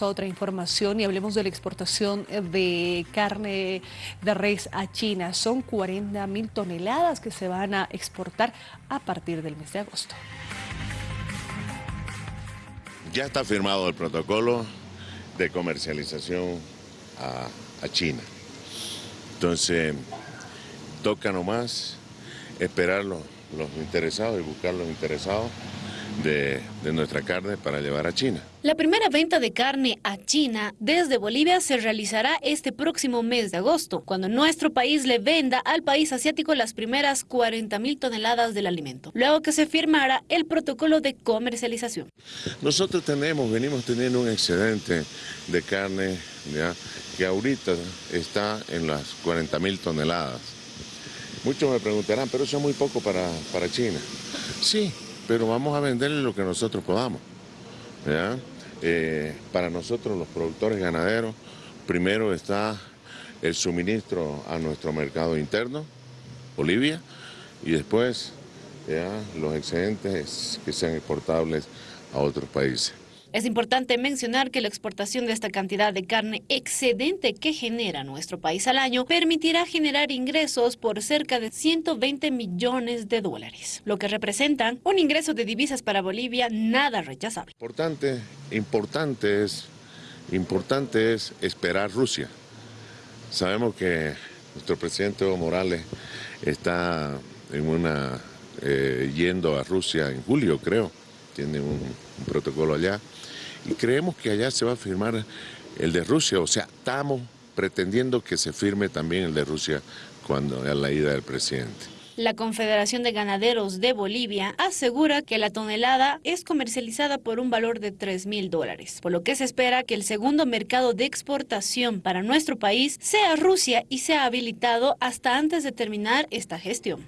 A otra información y hablemos de la exportación de carne de res a China. Son 40 mil toneladas que se van a exportar a partir del mes de agosto. Ya está firmado el protocolo de comercialización a, China. Entonces, toca nomás esperar los interesados y buscar los interesados de, nuestra carne para llevar a China. La primera venta de carne a China desde Bolivia se realizará este próximo mes de agosto, cuando nuestro país le venda al país asiático las primeras 40 mil toneladas del alimento, luego que se firmará el protocolo de comercialización. Nosotros tenemos, venimos teniendo un excedente de carne que ahorita está en las 40 mil toneladas. Muchos me preguntarán, pero eso es muy poco para, para China. Sí, pero vamos a venderle lo que nosotros podamos. Eh, para nosotros los productores ganaderos, primero está el suministro a nuestro mercado interno, Bolivia, y después los excedentes que sean exportables a otros países. Es importante mencionar que la exportación de esta cantidad de carne excedente que genera nuestro país al año permitirá generar ingresos por cerca de 120 millones de dólares, lo que representan un ingreso de divisas para Bolivia nada rechazable. Importante, importante es, importante es esperar Rusia. Sabemos que nuestro presidente Evo Morales está en una, eh, yendo a Rusia en julio, creo, tiene un protocolo allá y creemos que allá se va a firmar el de Rusia, o sea, estamos pretendiendo que se firme también el de Rusia cuando a la ida del presidente. La Confederación de Ganaderos de Bolivia asegura que la tonelada es comercializada por un valor de 3 mil dólares, por lo que se espera que el segundo mercado de exportación para nuestro país sea Rusia y sea habilitado hasta antes de terminar esta gestión.